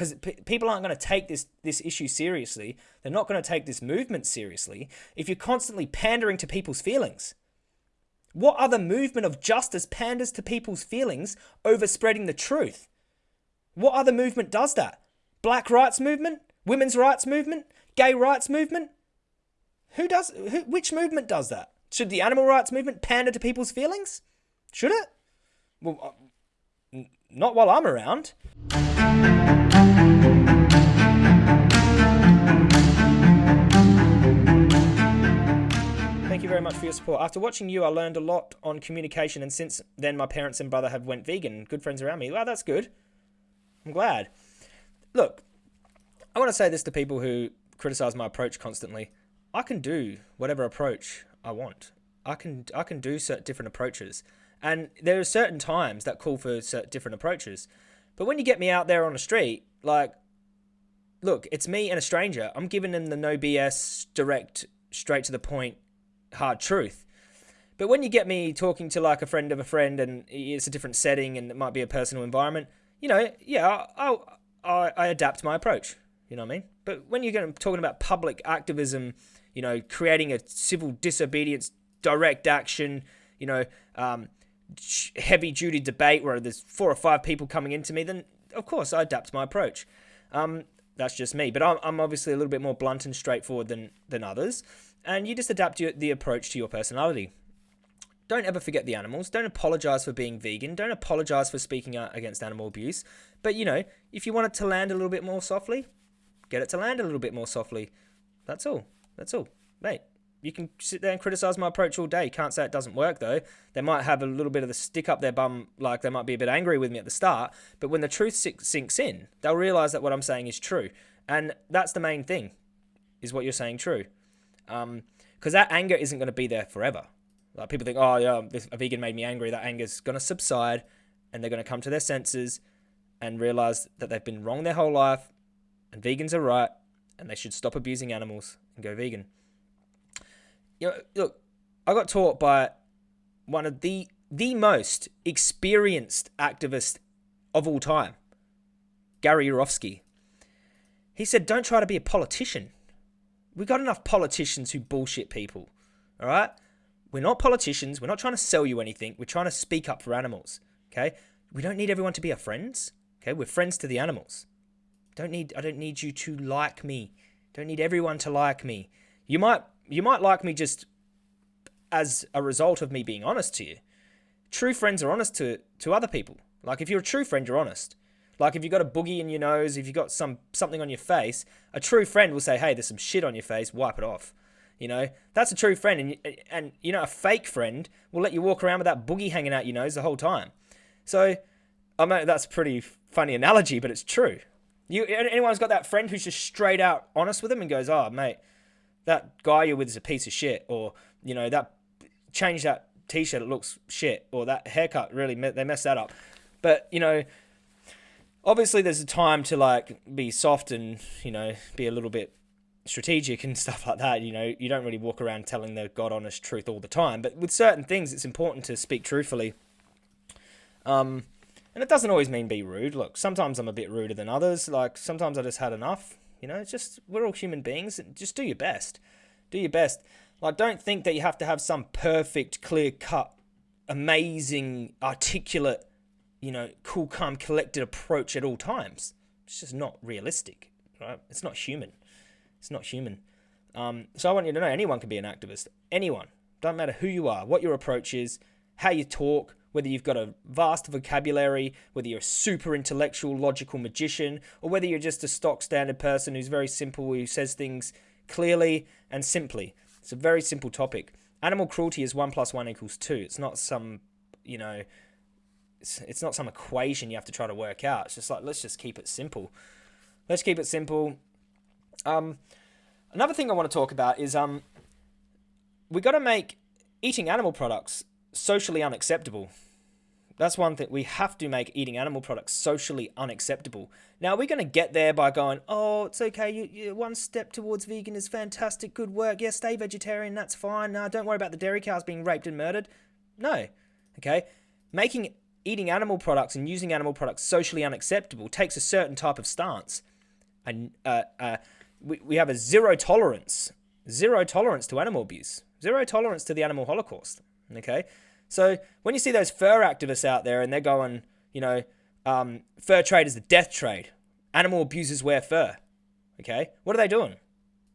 because people aren't going to take this this issue seriously. They're not going to take this movement seriously if you're constantly pandering to people's feelings. What other movement of justice panders to people's feelings over spreading the truth? What other movement does that? Black rights movement? Women's rights movement? Gay rights movement? Who does who, which movement does that? Should the animal rights movement pander to people's feelings? Should it? Well, uh, not while I'm around. Very much for your support. After watching you, I learned a lot on communication, and since then, my parents and brother have went vegan. Good friends around me. Well, that's good. I'm glad. Look, I want to say this to people who criticize my approach constantly. I can do whatever approach I want. I can I can do certain different approaches, and there are certain times that call for certain different approaches. But when you get me out there on the street, like, look, it's me and a stranger. I'm giving them the no BS, direct, straight to the point, hard truth. But when you get me talking to like a friend of a friend, and it's a different setting, and it might be a personal environment, you know, yeah, I I, I adapt my approach. You know what I mean? But when you're talking about public activism you know, creating a civil disobedience, direct action, you know, um, heavy duty debate where there's four or five people coming into me, then of course I adapt my approach. Um, that's just me, but I'm, I'm obviously a little bit more blunt and straightforward than than others, and you just adapt your, the approach to your personality. Don't ever forget the animals. Don't apologize for being vegan. Don't apologize for speaking out against animal abuse. But you know, if you want it to land a little bit more softly, get it to land a little bit more softly. That's all. That's all. Mate, you can sit there and criticize my approach all day. Can't say it doesn't work though. They might have a little bit of the stick up their bum, like they might be a bit angry with me at the start. But when the truth sinks in, they'll realize that what I'm saying is true, and that's the main thing, is what you're saying true. Um, because that anger isn't going to be there forever. Like people think, oh yeah, this, a vegan made me angry. That anger's going to subside, and they're going to come to their senses, and realize that they've been wrong their whole life, and vegans are right, and they should stop abusing animals and go vegan. You know, look, I got taught by one of the the most experienced activist of all time, Gary Yourofsky. He said, "Don't try to be a politician. We got enough politicians who bullshit people. All right." We're not politicians. We're not trying to sell you anything. We're trying to speak up for animals. Okay? We don't need everyone to be our friends. Okay? We're friends to the animals. Don't need I don't need you to like me. Don't need everyone to like me. You might you might like me just as a result of me being honest to you. True friends are honest to to other people. Like if you're a true friend, you're honest. Like if you've got a boogie in your nose, if you've got some something on your face, a true friend will say, "Hey, there's some shit on your face. Wipe it off." You know, that's a true friend, and and you know, a fake friend will let you walk around with that boogie hanging out your nose the whole time. So, I mean, that's a pretty funny analogy, but it's true. You anyone's got that friend who's just straight out honest with them and goes, "Oh, mate, that guy you're with is a piece of shit," or you know that change that t-shirt, it looks shit, or that haircut really they messed that up. But you know, obviously there's a time to like be soft and you know be a little bit strategic and stuff like that. You know, you don't really walk around telling the god honest truth all the time, but with certain things, it's important to speak truthfully. Um, and it doesn't always mean be rude. Look, sometimes I'm a bit ruder than others. Like sometimes I just had enough. You know, it's just we're all human beings. Just do your best. Do your best. Like don't think that you have to have some perfect, clear cut, amazing, articulate, you know, cool, calm, collected approach at all times. It's just not realistic, right? It's not human. It's not human. Um, so I want you to know anyone can be an activist. Anyone. Don't matter who you are, what your approach is, how you talk, whether you've got a vast vocabulary, whether you're a super intellectual, logical magician, or whether you're just a stock standard person who's very simple, who says things clearly and simply. It's a very simple topic. Animal cruelty is 1 plus 1 equals 2. It's not some, you know, it's, it's not some equation you have to try to work out. It's just like, let's just keep it simple. Let's keep it simple. Um, another thing I want to talk about is um, we got to make eating animal products socially unacceptable. That's one thing. We have to make eating animal products socially unacceptable. Now, we're going to get there by going, oh, it's okay. You, you, one step towards vegan is fantastic. Good work. Yeah, stay vegetarian. That's fine. No, don't worry about the dairy cows being raped and murdered. No. Okay. Making eating animal products and using animal products socially unacceptable takes a certain type of stance. And uh, uh, we, we have a zero tolerance, zero tolerance to animal abuse, zero tolerance to the animal holocaust. Okay, so when you see those fur activists out there and they're going, you know, um, fur trade is the death trade, animal abusers wear fur. Okay, what are they doing?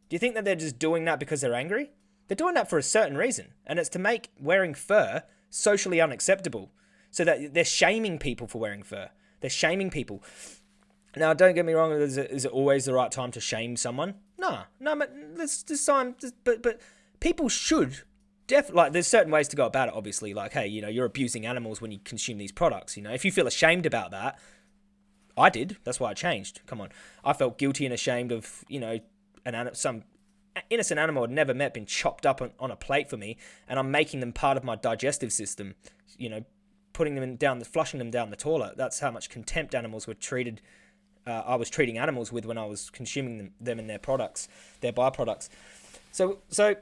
Do you think that they're just doing that because they're angry? They're doing that for a certain reason, and it's to make wearing fur socially unacceptable so that they're shaming people for wearing fur. They're shaming people. Now, don't get me wrong. Is it, is it always the right time to shame someone? No, no. But this, this time, but but people should definitely like. There's certain ways to go about it. Obviously, like, hey, you know, you're abusing animals when you consume these products. You know, if you feel ashamed about that, I did. That's why I changed. Come on, I felt guilty and ashamed of you know an some innocent animal I'd never met been chopped up on, on a plate for me, and I'm making them part of my digestive system. You know, putting them down, the, flushing them down the toilet. That's how much contempt animals were treated. Uh, I was treating animals with when I was consuming them, them and their products, their byproducts. So, so,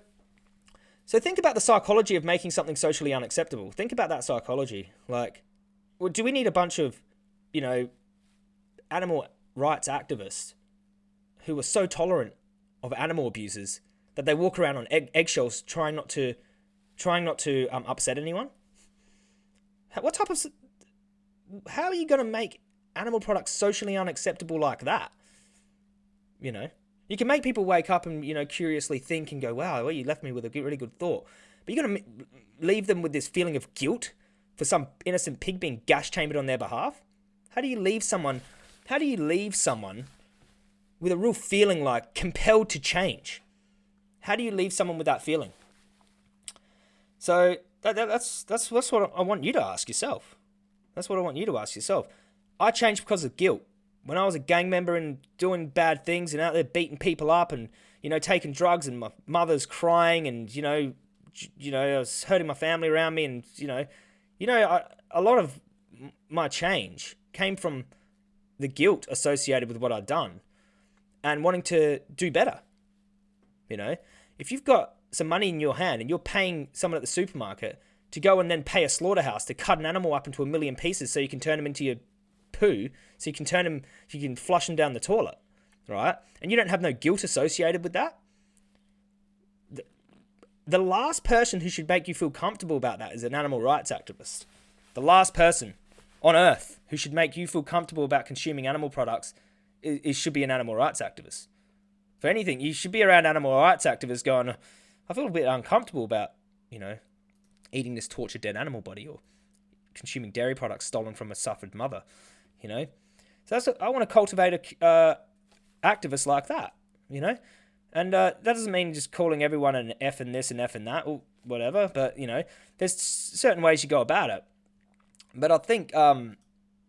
so think about the psychology of making something socially unacceptable. Think about that psychology. Like, well, do we need a bunch of, you know, animal rights activists who are so tolerant of animal abusers that they walk around on egg, eggshells trying not to, trying not to um, upset anyone? What type of... How are you going to make animal products socially unacceptable like that? You know? You can make people wake up and, you know, curiously think and go, wow, well, you left me with a really good thought. But you're going to leave them with this feeling of guilt for some innocent pig being gas chambered on their behalf? How do you leave someone... How do you leave someone with a real feeling like compelled to change? How do you leave someone with that feeling? So that, that, that's, that's, that's what I want you to ask yourself. That's what I want you to ask yourself. I changed because of guilt. When I was a gang member and doing bad things and out there beating people up and, you know, taking drugs and my mother's crying and, you know, you know, I was hurting my family around me and, you know, you know, I, a lot of my change came from the guilt associated with what I'd done and wanting to do better. You know, if you've got some money in your hand and you're paying someone at the supermarket to go and then pay a slaughterhouse to cut an animal up into a million pieces so you can turn them into your poo, so you can turn them, you can flush them down the toilet, right? And you don't have no guilt associated with that. The, the last person who should make you feel comfortable about that is an animal rights activist. The last person on earth who should make you feel comfortable about consuming animal products is, is should be an animal rights activist. For anything, you should be around animal rights activists going, I feel a bit uncomfortable about, you know, eating this tortured dead animal body or consuming dairy products stolen from a suffered mother, you know. So that's I want to cultivate a uh, activist like that, you know. And uh, that doesn't mean just calling everyone an F and this and F and that or whatever, but you know, there's certain ways you go about it. But I think um,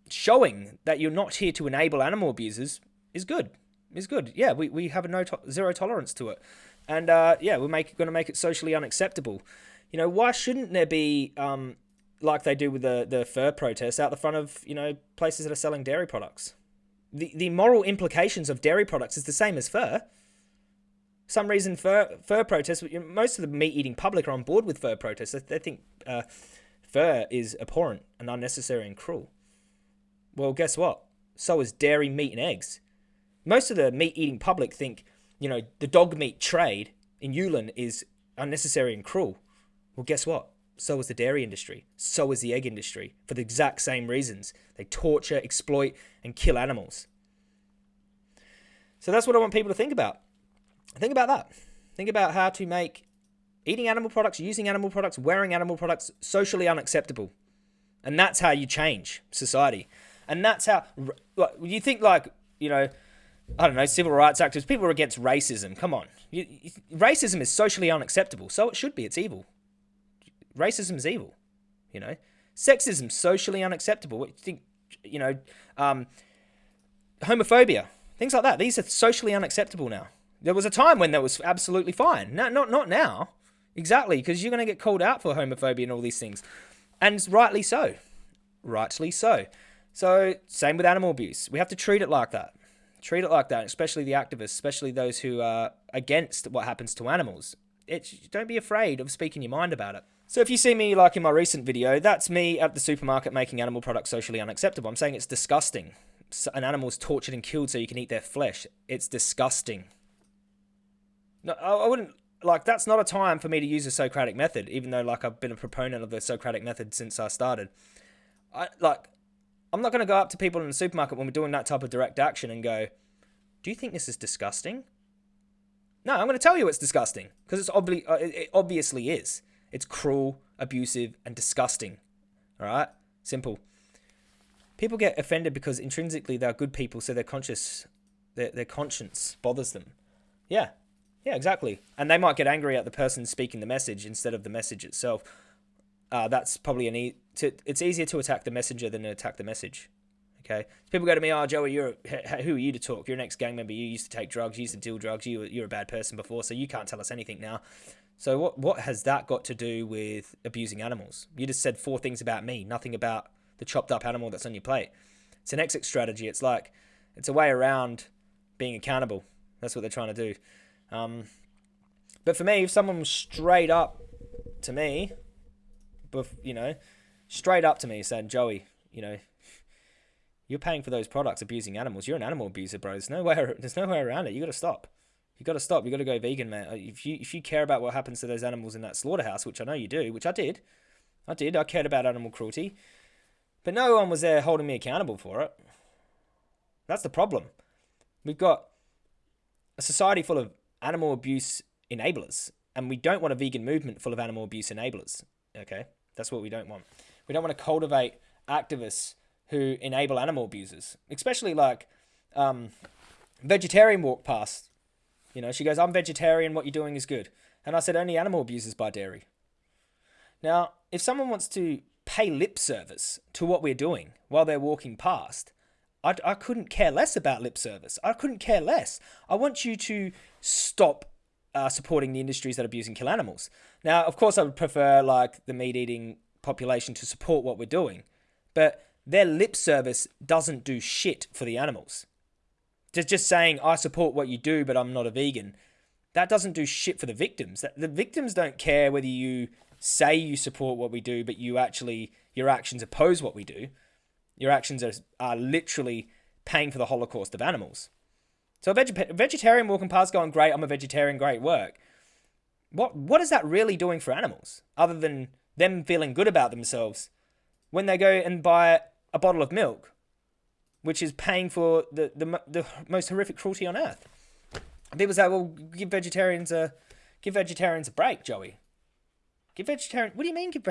showing that you're not here to enable animal abusers is good. Is good. Yeah, we, we have a no to zero tolerance to it. And uh, yeah, we're make, going to make it socially unacceptable. You know, why shouldn't there be, um, like they do with the, the fur protests, out the front of, you know, places that are selling dairy products? The, the moral implications of dairy products is the same as fur. Some reason fur, fur protests, most of the meat-eating public are on board with fur protests. They, think uh, fur is abhorrent and unnecessary and cruel. Well, guess what? So is dairy, meat, and eggs. Most of the meat-eating public think you know, the dog meat trade in Yulin is unnecessary and cruel. Well, guess what? So is the dairy industry. So is the egg industry for the exact same reasons. They torture, exploit, and kill animals. So that's what I want people to think about. Think about that. Think about how to make eating animal products, using animal products, wearing animal products socially unacceptable. And that's how you change society. And that's how, you think like, you know, I don't know, civil rights activists, people are against racism. Come on. You, you, racism is socially unacceptable, so it should be. It's evil. Racism is evil, you know. Sexism, socially unacceptable. What you think, you know, um, homophobia, things like that. These are socially unacceptable now. There was a time when that was absolutely fine. No, not, not now. Exactly, because you're going to get called out for homophobia and all these things. And rightly so. Rightly so. So, same with animal abuse. We have to treat it like that. Treat it like that, especially the activists, especially those who are against what happens to animals. It's, don't be afraid of speaking your mind about it. So if you see me like in my recent video, that's me at the supermarket making animal products socially unacceptable. I'm saying it's disgusting. An animal's tortured and killed so you can eat their flesh. It's disgusting. No, I wouldn't like that's not a time for me to use the Socratic method, even though like I've been a proponent of the Socratic method since I started. I like I'm not gonna go up to people in the supermarket when we're doing that type of direct action and go, Do you think this is disgusting? No, I'm gonna tell you it's disgusting. Because it's obvi- uh, it obviously is. It's cruel, abusive, and disgusting. Alright? Simple. People get offended because intrinsically they're good people, so their conscious their, their conscience bothers them. Yeah, yeah, exactly. And they might get angry at the person speaking the message instead of the message itself. Uh, that's probably an e- to, it's easier to attack the messenger than to attack the message. Okay, people go to me, "Oh, Joey, you're a, who are you to talk? You're an ex-gang member. You used to take drugs. You used to deal drugs. You you're a bad person before, so you can't tell us anything now." So what what has that got to do with abusing animals? You just said four things about me, nothing about the chopped up animal that's on your plate. It's an exit strategy. It's like it's a way around being accountable. That's what they're trying to do. Um, but for me, if someone was straight up to me, you know, straight up to me saying, Joey, you know, you're paying for those products abusing animals. You're an animal abuser, bro. There's no way, there's no way around it. You got to stop. You got to stop. You got to go vegan, man. If you if you care about what happens to those animals in that slaughterhouse, which I know you do, which I did, I did. I cared about animal cruelty, but no one was there holding me accountable for it. That's the problem. We've got a society full of animal abuse enablers. And we don't want a vegan movement full of animal abuse enablers. Okay? That's what we don't want. We don't want to cultivate activists who enable animal abusers, especially like um, vegetarian walk past. You know, she goes, I'm vegetarian, what you're doing is good. And I said, only animal abusers buy dairy. Now, if someone wants to pay lip service to what we're doing while they're walking past, I, I couldn't care less about lip service. I couldn't care less. I want you to stop uh, supporting the industries that abuse and kill animals. Now, of course, I would prefer like the meat eating population to support what we're doing, but their lip service doesn't do shit for the animals. Just just saying I support what you do, but I'm not a vegan. That doesn't do shit for the victims. The victims don't care whether you say you support what we do, but you actually your actions oppose what we do. Your actions are, are literally paying for the Holocaust of animals. So a veg- vegetarian walking past going, great, I'm a vegetarian, great work. What, what is that really doing for animals other than them feeling good about themselves when they go and buy a bottle of milk, which is paying for the, the, the most horrific cruelty on earth? People say, well, give vegetarians a, give vegetarians a break, Joey. Give vegetarian. What do you mean? Give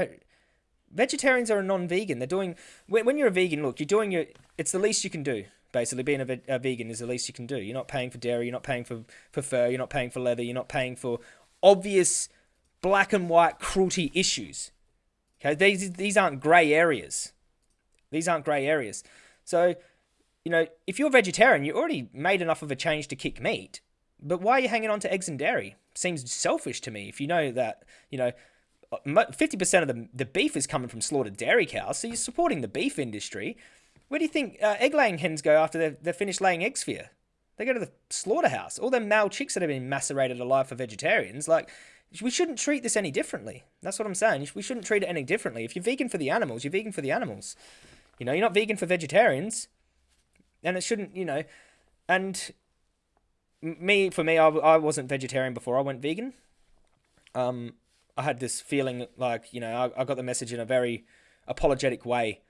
vegetarians are a non-vegan. They're doing when, when you're a vegan. Look, you're doing your. It's the least you can do. Basically, being a, a, vegan is the least you can do. You're not paying for dairy. You're not paying for for fur. You're not paying for leather. You're not paying for obvious black and white cruelty issues. Okay, these these aren't grey areas. These aren't grey areas. So, you know, if you're vegetarian, you already made enough of a change to kick meat. But why are you hanging on to eggs and dairy? Seems selfish to me. If you know that, you know, 50% of the, the beef is coming from slaughtered dairy cows, so you're supporting the beef industry. Where do you think uh, egg laying hens go after they've, they've finished laying eggs for you? They go to the slaughterhouse. All them male chicks that have been macerated alive for vegetarians, like, we shouldn't treat this any differently. That's what I'm saying. We shouldn't treat it any differently. If you're vegan for the animals, you're vegan for the animals. You know, you're not vegan for vegetarians. And it shouldn't, you know, and me, for me, I, I wasn't vegetarian before I went vegan. Um, I had this feeling like, you know, I, I got the message in a very apologetic way,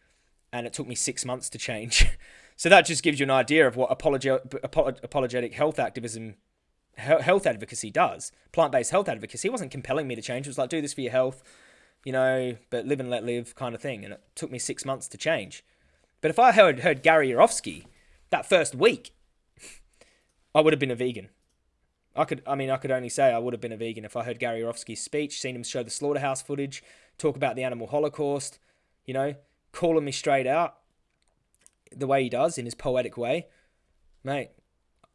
and it took me six months to change. so that just gives you an idea of what apologetic, apologetic health activism, health advocacy does. Plant based health advocacy wasn't compelling me to change. It was like, do this for your health, you know, but live and let live kind of thing. And it took me six months to change. But if I heard, heard Gary Yourofsky that first week, I would have been a vegan. I could, I mean, I could only say I would have been a vegan if I heard Gary Yourofsky's speech, seen him show the slaughterhouse footage, talk about the animal holocaust, you know, calling me straight out the way he does in his poetic way. Mate,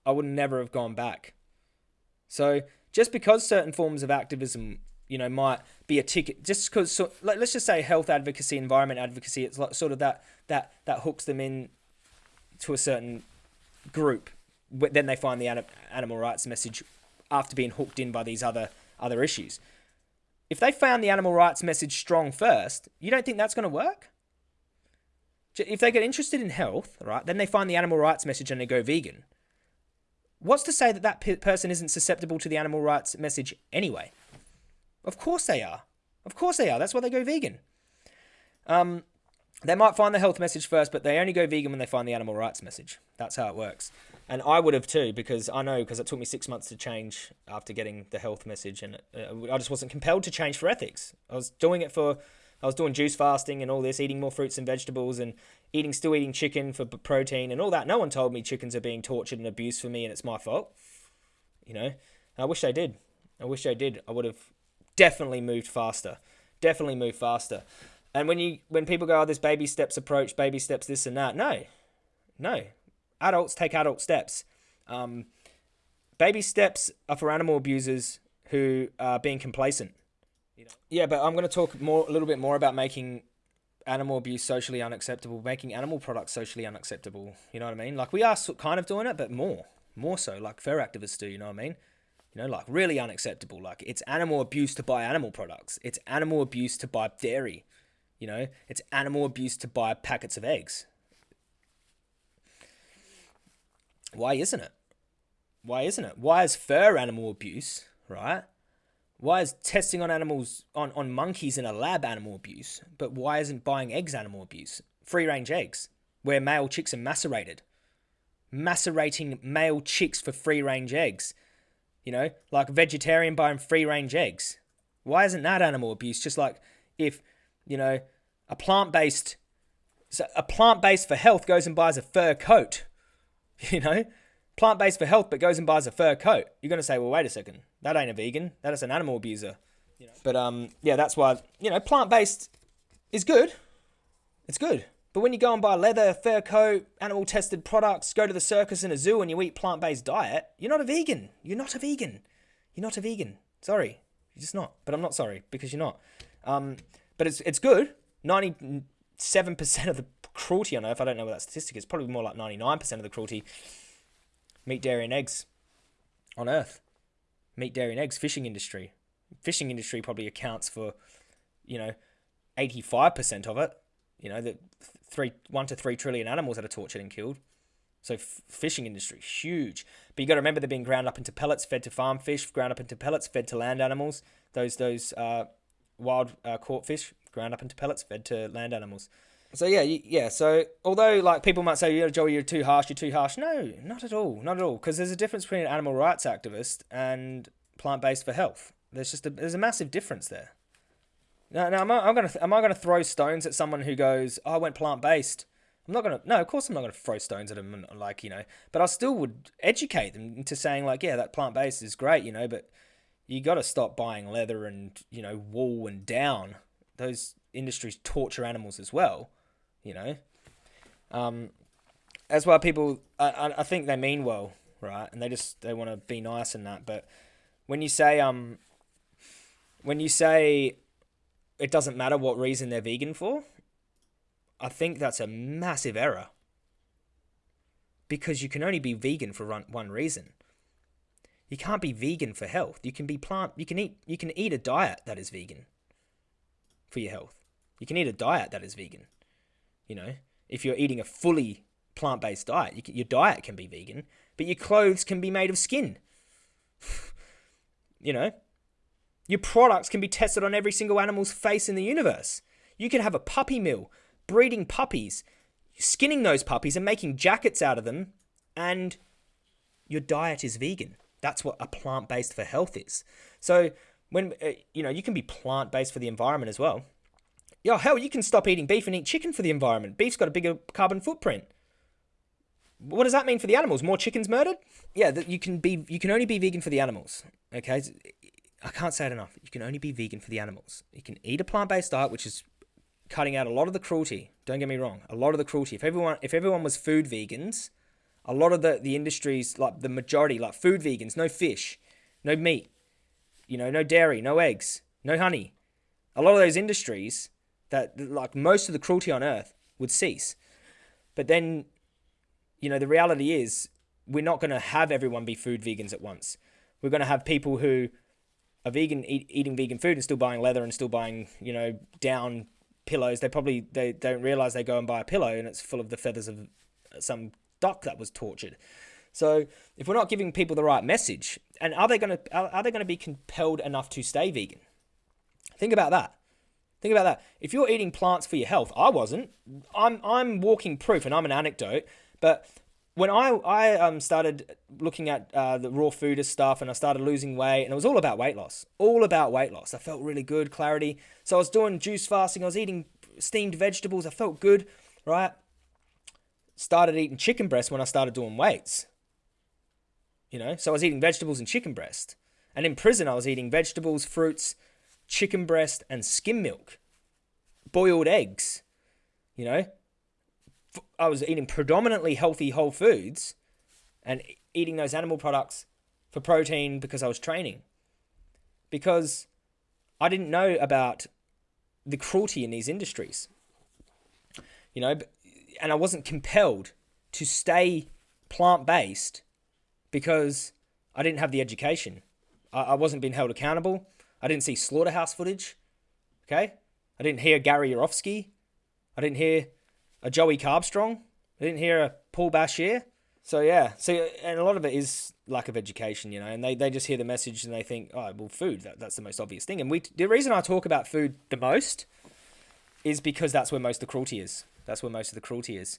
I would never have gone back. So just because certain forms of activism, you know, might be a ticket, just because, so, let's just say health advocacy, environment advocacy, it's like sort of that that that hooks them in to a certain group then they find the animal rights message after being hooked in by these other other issues. if they found the animal rights message strong first, you don't think that's going to work? If they get interested in health, right, then they find the animal rights message and they go vegan. What's to say that that pe- person isn't susceptible to the animal rights message anyway? Of course they are. Of course they are. That's why they go vegan. Um, they might find the health message first, but they only go vegan when they find the animal rights message. That's how it works. And I would have too, because I know, because it took me six months to change after getting the health message, and uh, I just wasn't compelled to change for ethics. I was doing it for, I was doing juice fasting and all this, eating more fruits and vegetables, and eating, still eating chicken for protein and all that. No one told me chickens are being tortured and abused for me, and it's my fault. You know, I wish they did. I wish they did. I would have definitely moved faster. Definitely moved faster. And when you when people go, oh, this baby steps approach, baby steps this and that, no, no. Adults take adult steps. Um, baby steps are for animal abusers who are being complacent. Yeah, but I'm going to talk more a little bit more about making animal abuse socially unacceptable, making animal products socially unacceptable. You know what I mean? Like we are kind of doing it, but more, more so, like fur activists do. You know what I mean? You know, like really unacceptable. Like it's animal abuse to buy animal products. It's animal abuse to buy dairy. You know, it's animal abuse to buy packets of eggs. Why isn't it? Why isn't it? Why is fur animal abuse, right? Why is testing on animals, on, on monkeys in a lab animal abuse? But why isn't buying eggs animal abuse? Free range eggs, where male chicks are macerated. Macerating male chicks for free range eggs. You know, like vegetarian buying free range eggs. Why isn't that animal abuse? Just like if you know, a plant based, so a plant based for health goes and buys a fur coat, you know, plant based for health but goes and buys a fur coat. You're gonna say, well, wait a second, that ain't a vegan, that is an animal abuser. You know? But um, yeah, that's why you know plant based is good. It's good. But when you go and buy leather, fur coat, animal tested products, go to the circus and a zoo and you eat plant based diet, you're not a vegan. You're not a vegan. You're not a vegan. Sorry. You're just not. But I'm not sorry because you're not. Um, but it's it's good. Ninety seven percent of the cruelty on Earth. I don't know what that statistic is. Probably more like ninety nine percent of the cruelty. Meat, dairy, and eggs on Earth. Meat, dairy, and eggs. Fishing industry. Fishing industry probably accounts for, you know, eighty five percent of it. You know, the three one to three trillion animals that are tortured and killed. So fishing industry huge, but you got to remember they're being ground up into pellets, fed to farm fish, ground up into pellets, fed to land animals. Those those uh, wild uh, caught fish ground up into pellets fed to land animals. So yeah, yeah. So although like people might say, "Yeah, Joey, you're too harsh. You're too harsh." No, not at all. Not at all. Because there's a difference between an animal rights activist and plant-based for health. There's just a there's a massive difference there. Now, now am I, I'm gonna am I gonna throw stones at someone who goes, oh, "I went plant-based"? I'm not gonna. No, of course I'm not gonna throw stones at them. Like you know, but I still would educate them into saying like, "Yeah, that plant-based is great," you know, but you got to stop buying leather and you know wool and down. Those industries torture animals as well, you know. Um, as well, people. I, I think they mean well, right? And they just they want to be nice and that. But when you say um, when you say it doesn't matter what reason they're vegan for, I think that's a massive error. Because you can only be vegan for one reason you can't be vegan for health. You can be plant. You can eat. You can eat a diet that is vegan. For your health, you can eat a diet that is vegan. You know, if you're eating a fully plant-based diet, you can, your diet can be vegan, but your clothes can be made of skin. you know, your products can be tested on every single animal's face in the universe. You can have a puppy mill, breeding puppies, skinning those puppies and making jackets out of them, and your diet is vegan. That's what a plant based for health is. So when uh, you know you can be plant based for the environment as well. Yo, hell, you can stop eating beef and eat chicken for the environment. Beef's got a bigger carbon footprint. What does that mean for the animals? More chickens murdered? Yeah, that you can be. You can only be vegan for the animals. Okay, I can't say it enough. You can only be vegan for the animals. You can eat a plant based diet, which is cutting out a lot of the cruelty. Don't get me wrong, a lot of the cruelty. If everyone, if everyone was food vegans, a lot of the, the industries, like the majority, like food vegans, no fish, no meat, you know, no dairy, no eggs, no honey. A lot of those industries that, like most of the cruelty on earth, would cease. But then, you know, the reality is we're not going to have everyone be food vegans at once. We're going to have people who are vegan eat, eating vegan food and still buying leather and still buying you know down pillows. They probably they don't realize they go and buy a pillow and it's full of the feathers of some duck that was tortured. So if we're not giving people the right message, and are they going to are, are they going to be compelled enough to stay vegan? Think about that. Think about that. If you're eating plants for your health, I wasn't. I'm I'm walking proof, and I'm an anecdote. But when I I um started looking at uh, the raw food stuff, and I started losing weight, and it was all about weight loss, all about weight loss. I felt really good, clarity. So I was doing juice fasting. I was eating steamed vegetables. I felt good, right? Started eating chicken breast when I started doing weights. You know, so I was eating vegetables and chicken breast. And in prison, I was eating vegetables, fruits, chicken breast, and skim milk, boiled eggs. You know, I was eating predominantly healthy whole foods and eating those animal products for protein because I was training. Because I didn't know about the cruelty in these industries. You know, and I wasn't compelled to stay plant based because I didn't have the education. I, wasn't being held accountable. I didn't see slaughterhouse footage. Okay? I didn't hear Gary Yourofsky. I didn't hear a Joey Carbstrong. I didn't hear a Paul Bashir. So yeah, so and a lot of it is lack of education, you know, and they, they just hear the message and they think, oh, well, food, that, that's the most obvious thing. And we the reason I talk about food the most is because that's where most of the cruelty is. That's where most of the cruelty is.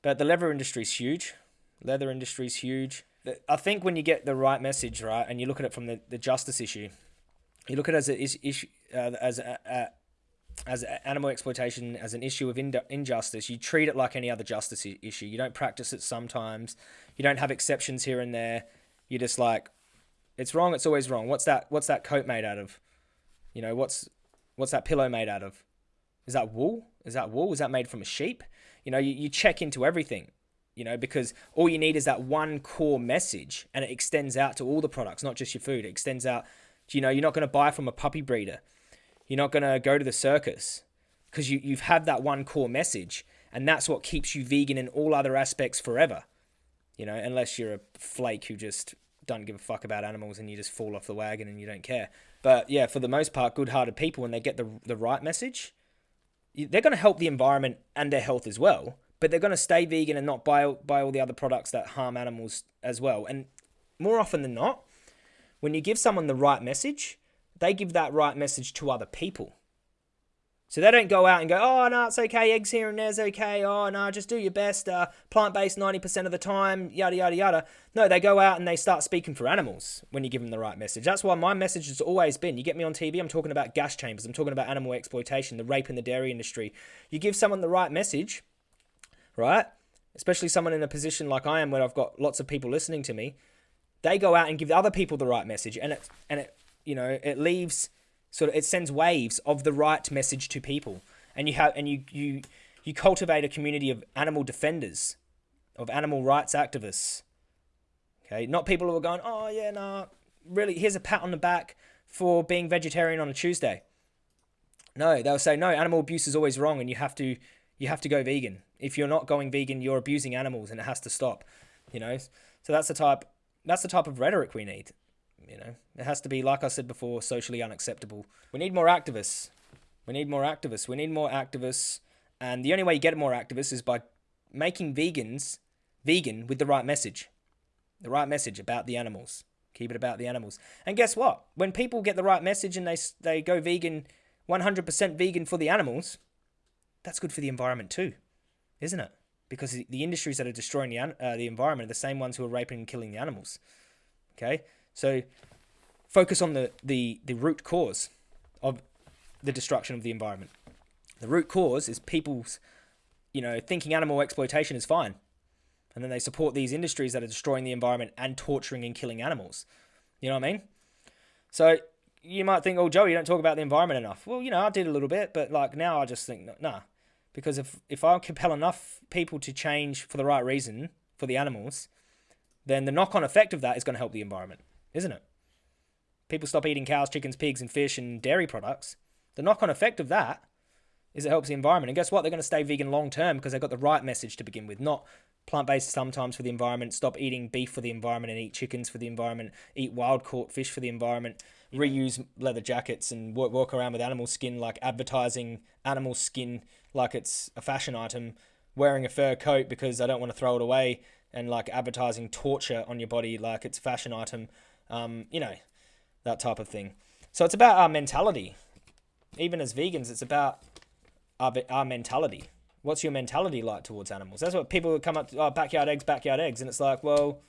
But the leather industry is huge. Leather industry is huge. I think when you get the right message, right, and you look at it from the, the justice issue, you look at it as a issue uh, as a, a, as animal exploitation as an issue of injustice. You treat it like any other justice issue. You don't practice it sometimes. You don't have exceptions here and there. You're just like, it's wrong. It's always wrong. What's that? What's that coat made out of? You know, what's what's that pillow made out of? Is that wool? Is that wool? Is that made from a sheep? You know, you, you check into everything you know, because all you need is that one core message and it extends out to all the products, not just your food. It extends out, you know, you're not going to buy from a puppy breeder. You're not going to go to the circus because you, you've had that one core message and that's what keeps you vegan in all other aspects forever. You know, unless you're a flake who just don't give a fuck about animals and you just fall off the wagon and you don't care. But yeah, for the most part, good-hearted people, when they get the the right message, they're going to help the environment and their health as well but they're going to stay vegan and not buy buy all the other products that harm animals as well. And more often than not, when you give someone the right message, they give that right message to other people. So they don't go out and go, oh, no, it's okay, eggs here and there's okay, oh, no, just do your best, uh, plant based 90% of the time, yada, yada, yada. No, they go out and they start speaking for animals when you give them the right message. That's why my message has always been you get me on TV, I'm talking about gas chambers, I'm talking about animal exploitation, the rape in the dairy industry. You give someone the right message, right? Especially someone in a position like I am where I've got lots of people listening to me, they go out and give other people the right message and it and it you know, it leaves sort of it sends waves of the right message to people. And you have and you you you cultivate a community of animal defenders, of animal rights activists. Okay, not people who are going, "Oh yeah, nah, really here's a pat on the back for being vegetarian on a Tuesday." No, they'll say, "No, animal abuse is always wrong and you have to you have to go vegan. If you're not going vegan, you're abusing animals, and it has to stop. You know, so that's the type that's the type of rhetoric we need. You know, it has to be like I said before, socially unacceptable. We need more activists. We need more activists. We need more activists, and the only way you get more activists is by making vegans vegan with the right message, the right message about the animals. Keep it about the animals. And guess what? When people get the right message and they they go vegan, 100% vegan for the animals, that's good for the environment too, isn't it? Because the industries that are destroying the, uh, the environment are the same ones who are raping and killing the animals. Okay, so focus on the, the, the root cause of the destruction of the environment. The root cause is people's, you know, thinking animal exploitation is fine. And then they support these industries that are destroying the environment and torturing and killing animals. You know what I mean? So you might think, oh, Joe, you don't talk about the environment enough. Well, you know, I did a little bit, but like now I just think, nah. Because if, if I compel enough people to change for the right reason for the animals, then the knock on effect of that is going to help the environment, isn't it? People stop eating cows, chickens, pigs, and fish and dairy products. The knock on effect of that is it helps the environment. And guess what? They're going to stay vegan long term because they've got the right message to begin with, not plant based sometimes for the environment, stop eating beef for the environment and eat chickens for the environment, eat wild caught fish for the environment, reuse leather jackets and walk, walk around with animal skin like advertising animal skin like it's a fashion item, wearing a fur coat because I don't want to throw it away, and like advertising torture on your body like it's a fashion item, um, you know, that type of thing. So it's about our mentality. Even as vegans, it's about our, our mentality what's your mentality like towards animals? That's what people come up to, oh, backyard eggs, backyard eggs. And it's like, well,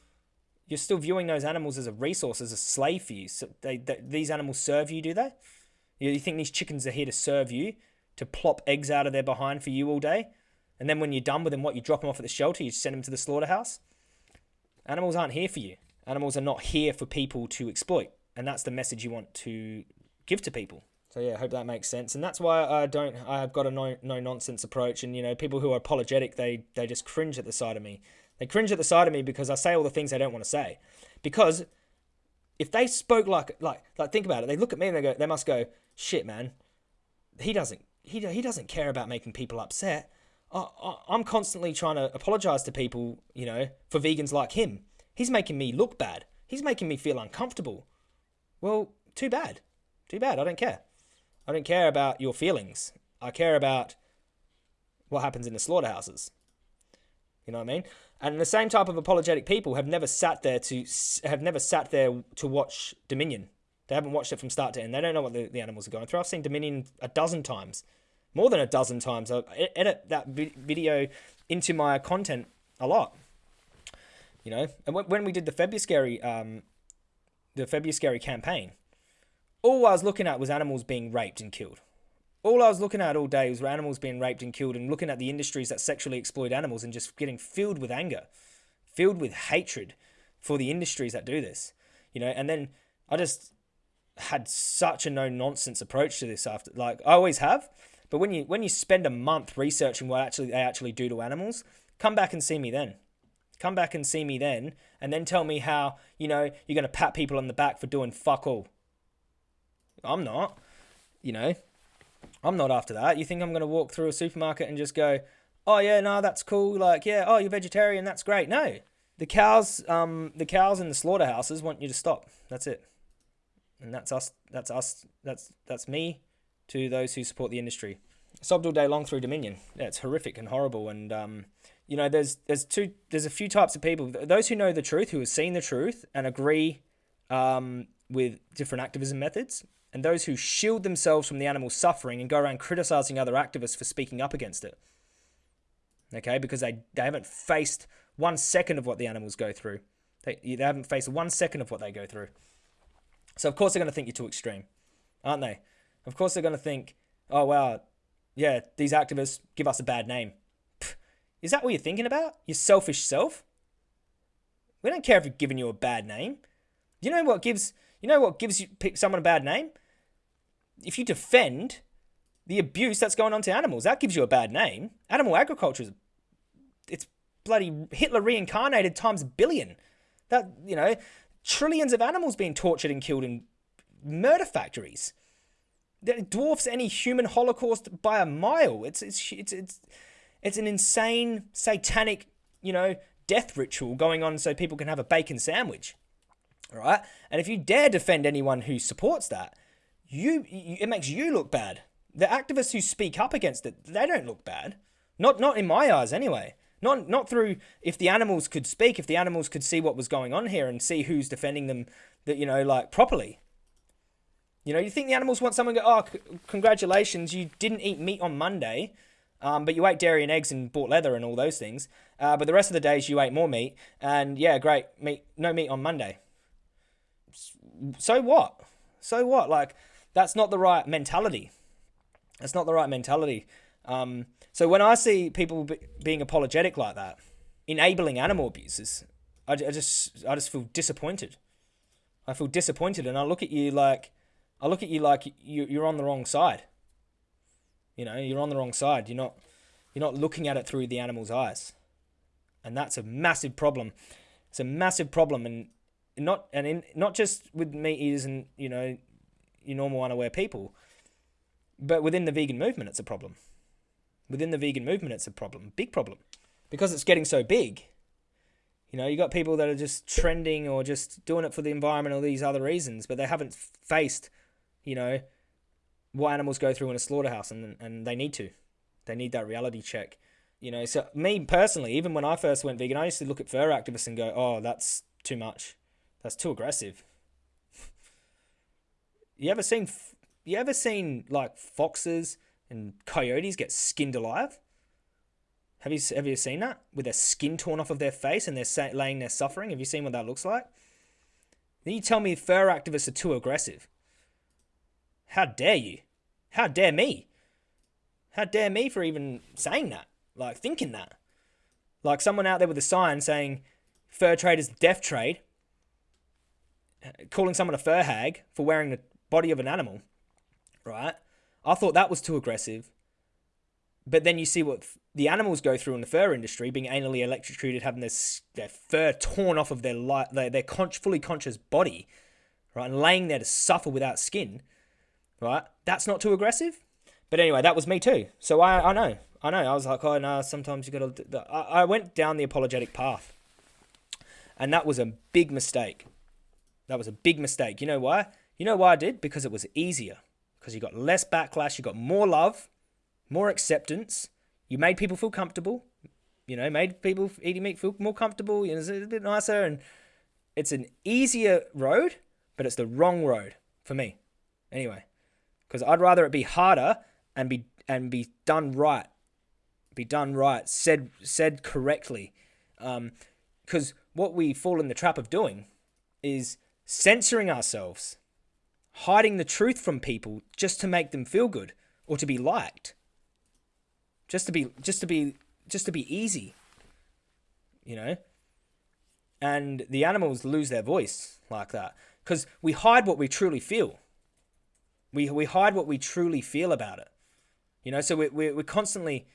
you're still viewing those animals as a resource, as a slave for you. So they, they these animals serve you, do they? You think these chickens are here to serve you, to plop eggs out of their behind for you all day? And then when you're done with them, what, you drop them off at the shelter, you send them to the slaughterhouse? Animals aren't here for you. Animals are not here for people to exploit. And that's the message you want to give to people. So yeah, I hope that makes sense, and that's why I don't. I've got a no no nonsense approach, and you know, people who are apologetic, they they just cringe at the side of me. They cringe at the side of me because I say all the things they don't want to say. Because if they spoke like like like think about it, they look at me and they go, they must go, shit, man. He doesn't he he doesn't care about making people upset. I, I, I'm constantly trying to apologize to people, you know, for vegans like him. He's making me look bad. He's making me feel uncomfortable. Well, too bad. Too bad. I don't care. I don't care about your feelings. I care about what happens in the slaughterhouses. You know what I mean? And the same type of apologetic people have never sat there to have never sat there to watch Dominion. They haven't watched it from start to end. They don't know what the, the animals are going through. I've seen Dominion a dozen times, more than a dozen times. I edit that video into my content a lot. You know, and when we did the Febuscary, um, the Febuscary campaign, all I was looking at was animals being raped and killed. All I was looking at all day was animals being raped and killed and looking at the industries that sexually exploit animals and just getting filled with anger, filled with hatred for the industries that do this. You know, and then I just had such a no nonsense approach to this after like I always have. But when you when you spend a month researching what actually they actually do to animals, come back and see me then. Come back and see me then, and then tell me how, you know, you're gonna pat people on the back for doing fuck all. I'm not. You know, I'm not after that. You think I'm going to walk through a supermarket and just go, oh yeah, no, that's cool. Like, yeah, oh, you're vegetarian, that's great. No, the cows, um, the cows in the slaughterhouses want you to stop. That's it, and that's us. That's us. That's that's me. To those who support the industry, sobbed all day long through Dominion. Yeah, it's horrific and horrible. And um, you know, there's there's two there's a few types of people. Those who know the truth, who have seen the truth, and agree um, with different activism methods, and those who shield themselves from the animal's suffering and go around criticizing other activists for speaking up against it. Okay, because they, they haven't faced one second of what the animals go through. They, they haven't faced one second of what they go through. So, of course, they're going to think you're too extreme, aren't they? Of course, they're going to think, oh, wow, yeah, these activists give us a bad name. Is that what you're thinking about? Your selfish self? We don't care if we're giving you a bad name. You know what gives you know what gives you someone a bad name? If you defend the abuse that's going on to animals, that gives you a bad name. Animal agriculture is it's bloody Hitler reincarnated times a billion. That you know, trillions of animals being tortured and killed in murder factories. That dwarfs any human holocaust by a mile. It's it's it's it's it's an insane satanic, you know, death ritual going on so people can have a bacon sandwich. All right? And if you dare defend anyone who supports that, you, you it makes you look bad. The activists who speak up against it, they don't look bad. Not not in my eyes anyway. Not not through if the animals could speak, if the animals could see what was going on here and see who's defending them that you know like properly. You know, you think the animals want someone to go, oh, congratulations, you didn't eat meat on Monday, um, but you ate dairy and eggs and bought leather and all those things. Uh, but the rest of the days you ate more meat, and yeah, great meat, no meat on Monday. So what? So what? Like that's not the right mentality. That's not the right mentality. Um, so when I see people be, being apologetic like that, enabling animal abuses, I, I just I just feel disappointed. I feel disappointed, and I look at you like I look at you like you, you're on the wrong side. You know, you're on the wrong side. You're not you're not looking at it through the animal's eyes, and that's a massive problem. It's a massive problem, and not and in, not just with meat eaters and you know your normal unaware people. But within the vegan movement, it's a problem. within the vegan movement, it's a problem, big problem, because it's getting so big. You know, you got people that are just trending or just doing it for the environment or these other reasons, but they haven't faced, you know, what animals go through in a slaughterhouse, and and they need to, they need that reality check. You know, so me personally, even when I first went vegan, I used to look at fur activists and go, "Oh, that's too much, that's too aggressive." You ever seen, you ever seen like foxes and coyotes get skinned alive? Have you have you seen that with their skin torn off of their face and they're laying there suffering? Have you seen what that looks like? Then you tell me fur activists are too aggressive. How dare you? How dare me? How dare me for even saying that? Like thinking that? Like someone out there with a sign saying fur trade is death trade, calling someone a fur hag for wearing the body of an animal, right? I thought that was too aggressive. But then you see what the animals go through in the fur industry, being anally electrocuted, having their, their fur torn off of their, li- their, their con- fully conscious body, right, and laying there to suffer without skin, right? That's not too aggressive. But anyway, that was me too. So I, I know, I know. I was like, oh no, sometimes you got to. I, I went down the apologetic path, and that was a big mistake. That was a big mistake. You know why? You know why I did? Because it was easier because you got less backlash, you got more love, more acceptance. You made people feel comfortable. You know, made people eating meat feel more comfortable. You know, it's a bit nicer, and it's an easier road, but it's the wrong road for me. Anyway, because I'd rather it be harder and be and be done right, be done right, said said correctly. Because um, what we fall in the trap of doing is censoring ourselves hiding the truth from people just to make them feel good or to be liked. Just to be just to be just to be easy. You know? And the animals lose their voice like that because we hide what we truly feel. We we hide what we truly feel about it. You know, so we we we're constantly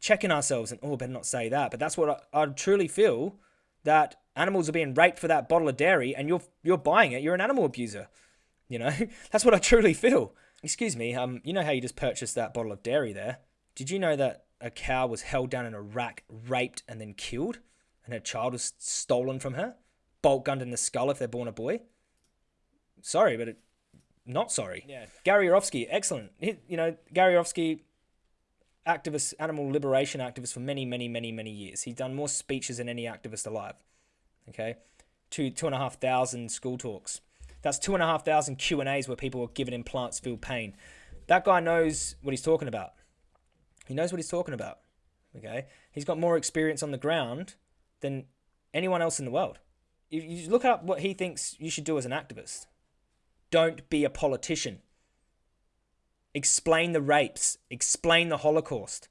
checking ourselves and oh, better not say that. But that's what I, I truly feel that animals are being raped for that bottle of dairy, and you're you're buying it. You're an animal abuser. You know, that's what I truly feel. Excuse me, um, you know how you just purchased that bottle of dairy there? Did you know that a cow was held down in a rack, raped, and then killed? And her child was stolen from her? Bolt gunned in the skull if they're born a boy? Sorry, but it, not sorry. Yeah. Gary Yourofsky, excellent. He, you know, Gary Yourofsky, activist, animal liberation activist for many, many, many, many years. He's done more speeches than any activist alive. Okay, two two and a half thousand school talks. That's two and a half thousand Q and A's where people are given implants feel pain. That guy knows what he's talking about. He knows what he's talking about. Okay, he's got more experience on the ground than anyone else in the world. You, you look up what he thinks you should do as an activist. Don't be a politician. Explain the rapes. Explain the Holocaust.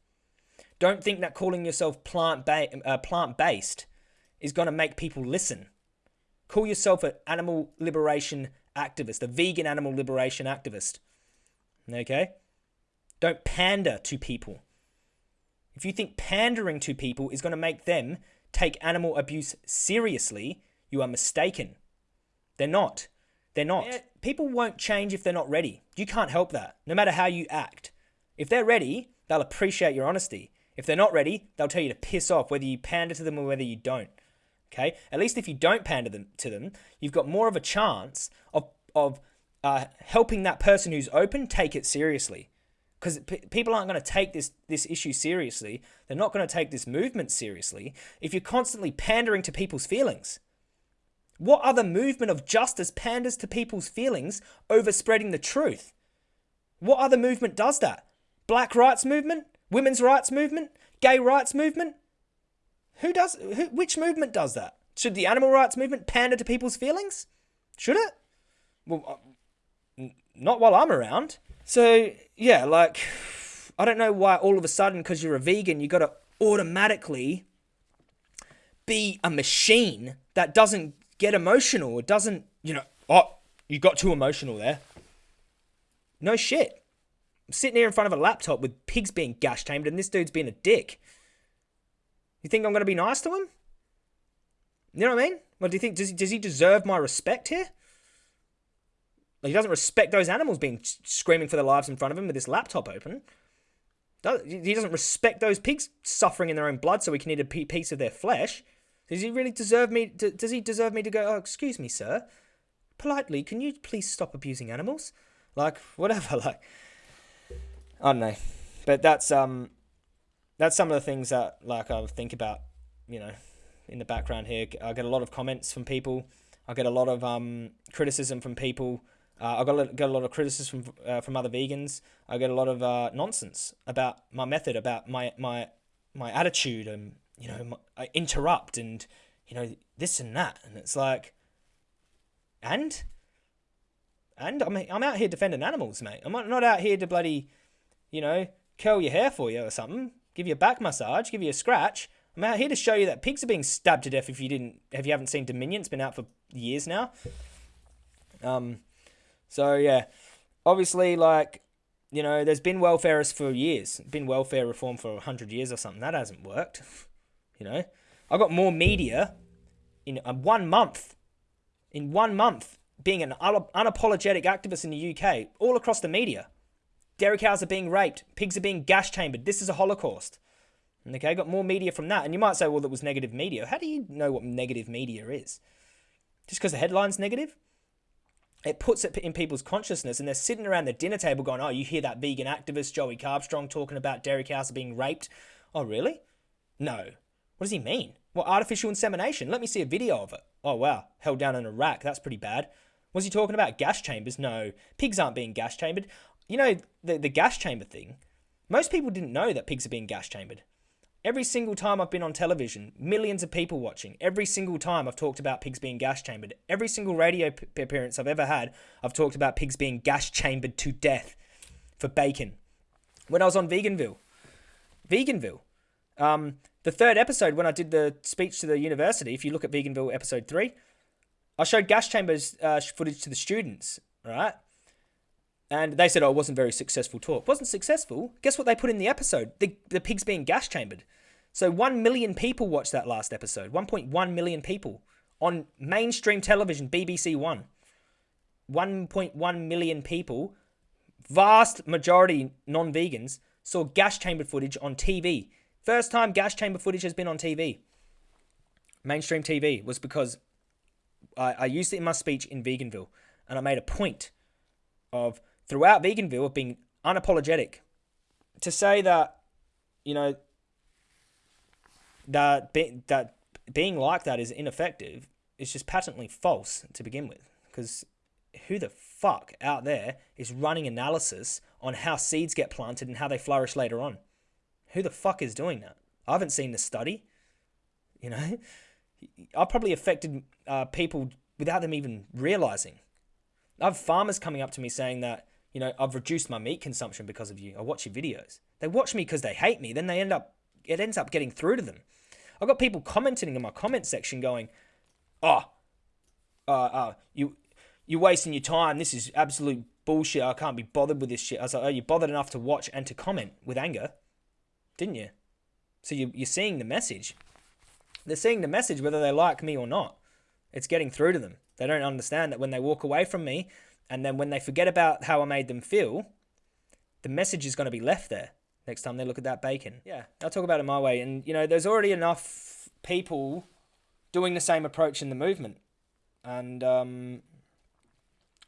Don't think that calling yourself plant ba- uh, plant based is going to make people listen. Call yourself an animal liberation activist, a vegan animal liberation activist. Okay? Don't pander to people. If you think pandering to people is going to make them take animal abuse seriously, you are mistaken. They're not. They're not. People won't change if they're not ready. You can't help that, no matter how you act. If they're ready, they'll appreciate your honesty. If they're not ready, they'll tell you to piss off, whether you pander to them or whether you don't. Okay, at least if you don't pander them to them, you've got more of a chance of of uh, helping that person who's open take it seriously. Because people aren't going to take this this issue seriously. They're not going to take this movement seriously if you're constantly pandering to people's feelings. What other movement of justice panders to people's feelings over spreading the truth? What other movement does that? Black rights movement? Women's rights movement? Gay rights movement? Who does? Who, which movement does that? Should the animal rights movement pander to people's feelings? Should it? Well, uh, not while I'm around. So yeah, like I don't know why all of a sudden because you're a vegan you got to automatically be a machine that doesn't get emotional. It doesn't, you know. Oh, you got too emotional there. No shit. I'm sitting here in front of a laptop with pigs being gas chambered, and this dude's being a dick. You think I'm going to be nice to him? You know what I mean? Well, do you think does he, does he deserve my respect here? Like he doesn't respect those animals being screaming for their lives in front of him with this laptop open. He doesn't respect those pigs suffering in their own blood so he can eat a piece of their flesh. Does he really deserve me? To, does he deserve me to go? Oh, excuse me, sir. Politely, can you please stop abusing animals? Like whatever. Like I don't know, but that's um, that's some of the things that like I think about. You know, in the background here, I get a lot of comments from people. I get a lot of um criticism from people. Uh, I got a, get a lot of criticism from uh, from other vegans. I get a lot of uh, nonsense about my method, about my my my attitude, and you know, my, I interrupt and you know this and that, and it's like, and and I'm I'm out here defending animals, mate. I'm not out here to bloody, you know, curl your hair for you or something, give you a back massage, give you a scratch. I'm out here to show you that pigs are being stabbed to death. If you didn't, if you haven't seen Dominion, it's been out for years now. Um, so yeah, obviously, like you know, there's been welfarists for years, been welfare reform for hundred years or something. That hasn't worked. You know, I got more media in one month. In one month, being an unapologetic activist in the UK, all across the media. Dairy cows are being raped, pigs are being gas chambered. This is a holocaust. Okay, got more media from that. And you might say, well, that was negative media. How do you know what negative media is? Just because the headline's negative? It puts it in people's consciousness, and they're sitting around the dinner table going, oh, you hear that vegan activist Joey Carbstrong talking about dairy cows are being raped? Oh, really? No. What does he mean? What, artificial insemination? Let me see a video of it. Oh, wow. Held down in a rack. That's pretty bad. Was he talking about gas chambers? No. Pigs aren't being gas chambered. You know, the, the gas chamber thing, most people didn't know that pigs are being gas chambered. Every single time I've been on television, millions of people watching. Every single time I've talked about pigs being gas chambered. Every single radio p- appearance I've ever had, I've talked about pigs being gas chambered to death for bacon. When I was on Veganville, Veganville, um, the third episode when I did the speech to the university, if you look at Veganville episode three, I showed gas chambers uh, footage to the students, right? And they said, oh, it wasn't very successful talk. Wasn't successful. Guess what they put in the episode? The, the pigs being gas chambered. So 1 million people watched that last episode. 1.1 million people on mainstream television, BBC One. 1.1 million people, vast majority non vegans, saw gas chamber footage on TV. First time gas chamber footage has been on TV. Mainstream TV was because I, I used it in my speech in Veganville and I made a point of throughout Veganville of being unapologetic. To say that, you know, that be, that being like that is ineffective is just patently false to begin with. Because who the fuck out there is running analysis on how seeds get planted and how they flourish later on? Who the fuck is doing that? I haven't seen the study. You know, I've probably affected uh, people without them even realizing. I have farmers coming up to me saying that you know, I've reduced my meat consumption because of you. I watch your videos. They watch me because they hate me. Then they end up, it ends up getting through to them. I've got people commenting in my comment section going, oh, uh, uh, you, you're wasting your time. This is absolute bullshit. I can't be bothered with this shit. I was like, oh, you bothered enough to watch and to comment with anger, didn't you? So you, you're seeing the message. They're seeing the message whether they like me or not. It's getting through to them. They don't understand that when they walk away from me, and then when they forget about how I made them feel, the message is going to be left there next time they look at that bacon. Yeah, I'll talk about it my way. And, you know, there's already enough people doing the same approach in the movement. And, um,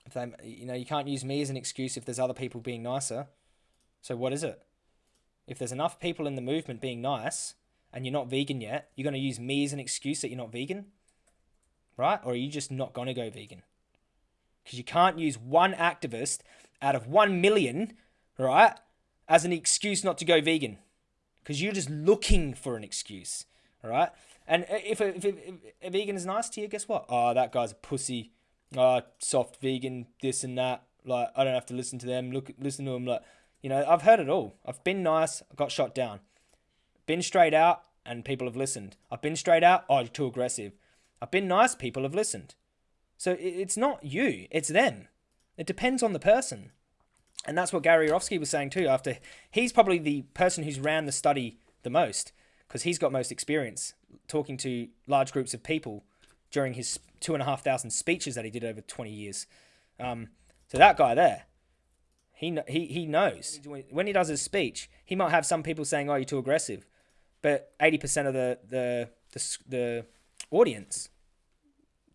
if they, you know, you can't use me as an excuse if there's other people being nicer. So what is it? If there's enough people in the movement being nice and you're not vegan yet, you're going to use me as an excuse that you're not vegan? Right? Or are you just not going to go vegan? Because you can't use one activist out of one million, right, as an excuse not to go vegan, because you're just looking for an excuse, right. And if a, if, a, if a vegan is nice to you, guess what? Oh, that guy's a pussy. Oh, soft vegan, this and that. Like I don't have to listen to them. Look, listen to them. Like you know, I've heard it all. I've been nice. I got shot down. Been straight out, and people have listened. I've been straight out. Oh, you're too aggressive. I've been nice. People have listened. So it's not you, it's them. It depends on the person. And that's what Gary Yourofsky was saying too. After he's probably the person who's ran the study the most because he's got most experience talking to large groups of people during his two and a half thousand speeches that he did over 20 years. Um, so that guy there, He he he knows when he does his speech. He might have some people saying, "Oh, you're too aggressive," but eighty percent of the, the the the audience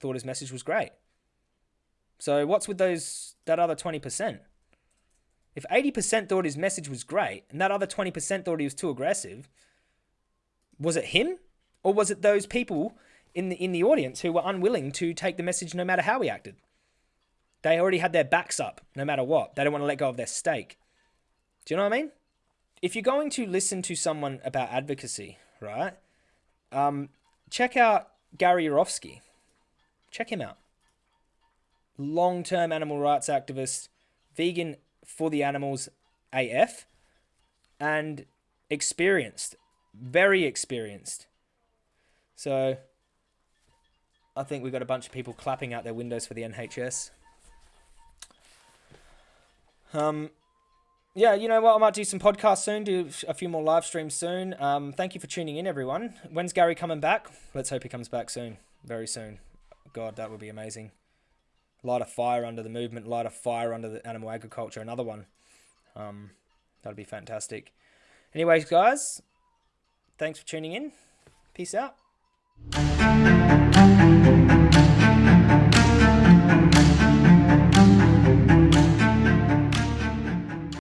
thought his message was great. So what's with those that other twenty percent? If eighty percent thought his message was great and that other twenty percent thought he was too aggressive, was it him or was it those people in the in the audience who were unwilling to take the message no matter how he acted? They already had their backs up no matter what. They don't want to let go of their stake. Do you know what I mean? If you're going to listen to someone about advocacy, right? Um, check out Gary Yourofsky. Check him out. Long term animal rights activist, vegan for the animals AF, and experienced. Very experienced. So I think we've got a bunch of people clapping out their windows for the NHS. Um, yeah, you know what? I might do some podcasts soon, do a few more live streams soon. Um, thank you for tuning in, everyone. When's Gary coming back? Let's hope he comes back soon, very soon. God, that would be amazing. Light a fire under the movement, light a fire under the animal agriculture, another one. Um, that'd be fantastic. Anyways, guys, thanks for tuning in. Peace out.